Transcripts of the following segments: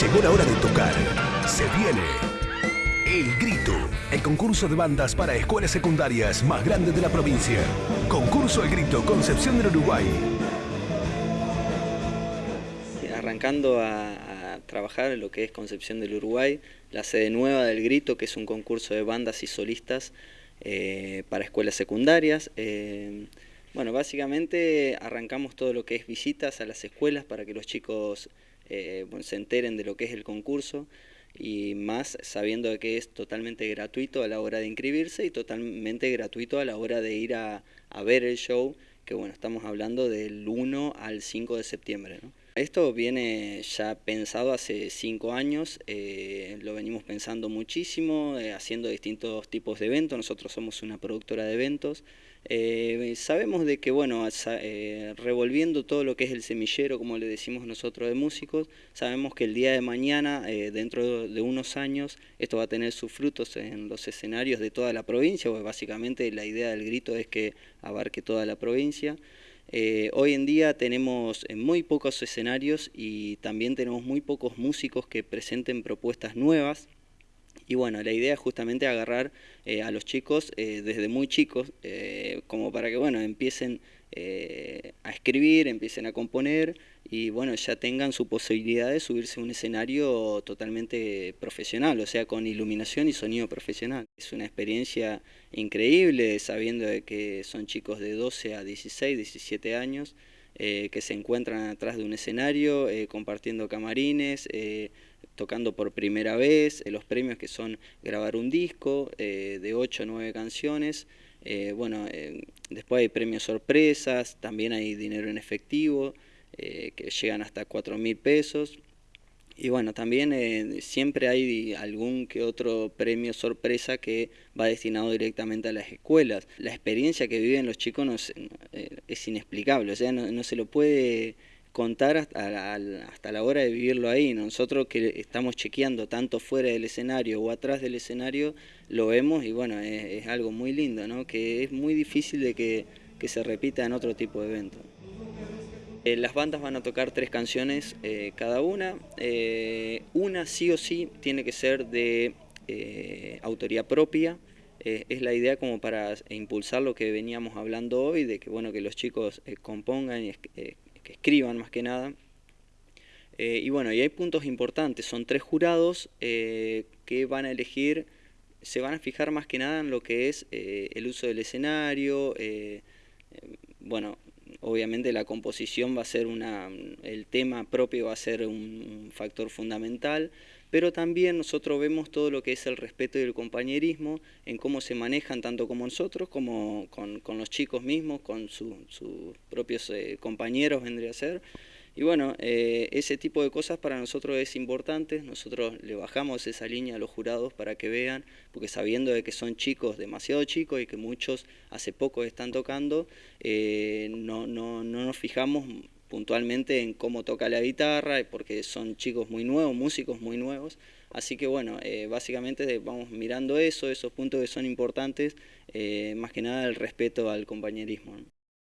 Llegó la hora de tocar. Se viene El Grito, el concurso de bandas para escuelas secundarias más grande de la provincia. Concurso El Grito, Concepción del Uruguay. Arrancando a, trabajar en lo que es Concepción del Uruguay, la sede nueva del Grito, que es un concurso de bandas y solistas eh, para escuelas secundarias. Eh, bueno, básicamente arrancamos todo lo que es visitas a las escuelas para que los chicos eh, se enteren de lo que es el concurso y más sabiendo que es totalmente gratuito a la hora de inscribirse y totalmente gratuito a la hora de ir a, ver el show, que bueno, estamos hablando del 1 al 5 de septiembre. Esto viene ya pensado hace cinco años, eh, lo venimos pensando muchísimo, eh, haciendo distintos tipos de eventos, nosotros somos una productora de eventos, eh, sabemos de que, bueno, revolviendo todo lo que es el semillero, como le decimos nosotros de músicos, sabemos que el día de mañana, dentro de unos años, esto va a tener sus frutos en los escenarios de toda la provincia, porque básicamente la idea del grito es que abarque toda la provincia. Eh, hoy en día tenemos muy pocos escenarios y también tenemos muy pocos músicos que presenten propuestas nuevas. Y bueno, la idea es justamente agarrar eh, a los chicos desde muy chicos, como para que bueno, empiecen a escribir, empiecen a componer y bueno, ya tengan su posibilidad de subirse a un escenario totalmente profesional, o sea, con iluminación y sonido profesional. Es una experiencia increíble sabiendo que son chicos de 12 a 16, 17 años eh, que se encuentran atrás de un escenario, eh, compartiendo camarines, eh, tocando por primera vez, los premios que son grabar un disco de 8 o 9 canciones, bueno, después hay premios sorpresas, también hay dinero en efectivo, eh, que llegan hasta 4 mil pesos. Y bueno, también eh, siempre hay algún que otro premio sorpresa que va destinado directamente a las escuelas. La experiencia que viven los chicos no eh, es, inexplicable, o sea, no, se lo puede contar hasta, la hora de vivirlo ahí. Nosotros que estamos chequeando tanto fuera del escenario o atrás del escenario, lo vemos y bueno, es, algo muy lindo, ¿no? que es muy difícil de que, se repita en otro tipo de eventos. Eh, las bandas van a tocar tres canciones eh, cada una. Eh, una sí o sí tiene que ser de autoría propia. es la idea como para impulsar lo que veníamos hablando hoy, de que, bueno, que los chicos compongan y que escriban más que nada. y bueno, y hay puntos importantes. Son tres jurados que van a elegir, se van a fijar más que nada en lo que es el uso del escenario, bueno, obviamente la composición va a ser una, el tema propio va a ser un, factor fundamental, pero también nosotros vemos todo lo que es el respeto y el compañerismo en cómo se manejan tanto como nosotros, como con, los chicos mismos, con sus propios eh, compañeros vendría a ser, y bueno, eh, ese tipo de cosas para nosotros es importante, nosotros le bajamos esa línea a los jurados para que vean, porque sabiendo de que son chicos, demasiado chicos y que muchos hace poco están tocando, eh, no, no, no nos fijamos puntualmente en cómo toca la guitarra, porque son chicos muy nuevos, músicos muy nuevos, así que bueno, eh, básicamente vamos mirando eso, esos puntos que son importantes, más que nada el respeto al compañerismo.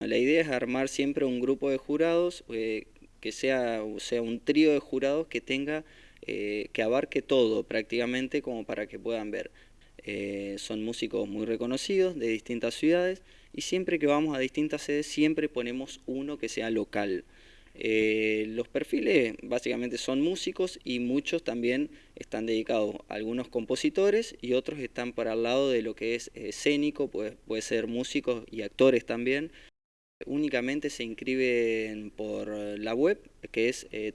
La idea es armar siempre un grupo de jurados que sea, sea un trío de jurados que tenga, eh, que abarque todo prácticamente como para que puedan ver. Eh, son músicos muy reconocidos de distintas ciudades y siempre que vamos a distintas sedes siempre ponemos uno que sea local. Eh, los perfiles básicamente son músicos y muchos también están dedicados, algunos compositores y otros están para el lado de lo que es escénico, puede, puede ser músicos y actores también. Únicamente se inscriben por la web que es eh,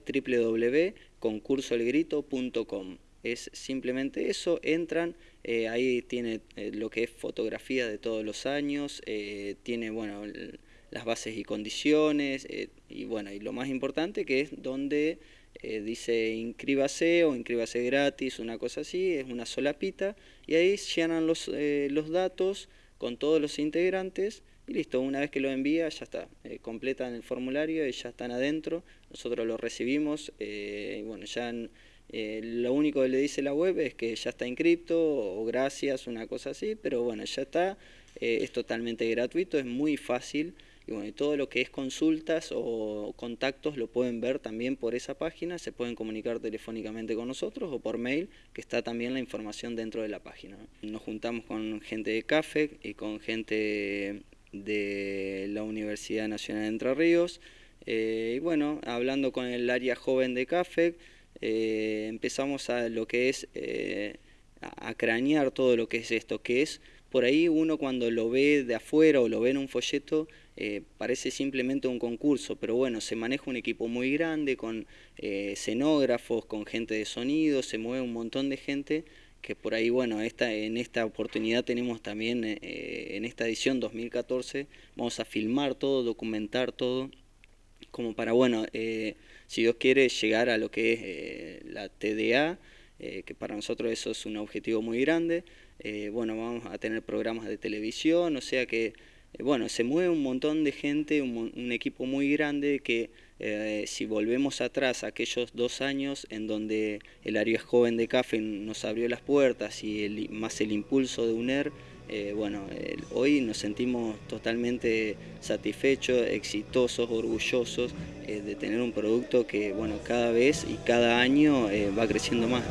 www.concursoelgrito.com. Es simplemente eso, entran, eh, ahí tiene eh, lo que es fotografía de todos los años, tiene bueno las bases y condiciones y bueno y lo más importante que es donde dice inscríbase o inscríbase gratis, una cosa así, es una solapita y ahí llenan los, los datos con todos los integrantes y listo, una vez que lo envía ya está, eh, completan el formulario y ya están adentro, nosotros lo recibimos, eh, y bueno, ya eh, lo único que le dice la web es que ya está inscripto o gracias, una cosa así, pero bueno, ya está, es totalmente gratuito, es muy fácil. Y bueno, todo lo que es consultas o contactos lo pueden ver también por esa página, se pueden comunicar telefónicamente con nosotros o por mail, que está también la información dentro de la página. Nos juntamos con gente de CAFE y con gente de la Universidad Nacional de Entre Ríos. Eh, y bueno, hablando con el área joven de CAFE, eh, empezamos a lo que es eh, a cranear todo lo que es esto, que es por ahí uno cuando lo ve de afuera o lo ve en un folleto parece simplemente un concurso, pero bueno, se maneja un equipo muy grande con escenógrafos, con gente de sonido, se mueve un montón de gente que por ahí, bueno, esta, en esta oportunidad tenemos también, eh, en esta edición 2014, vamos a filmar todo, documentar todo, como para, bueno, si Dios quiere, llegar a lo que es la TDA, eh, que para nosotros eso es un objetivo muy grande. Eh, bueno, vamos a tener programas de televisión, o sea que, eh, bueno, se mueve un montón de gente, un, equipo muy grande que si volvemos atrás aquellos dos años en donde el área joven de CAFE nos abrió las puertas y más el impulso de UNER, bueno, hoy nos sentimos totalmente satisfechos, exitosos, orgullosos eh, de tener un producto que bueno, cada vez y cada año eh, va creciendo más.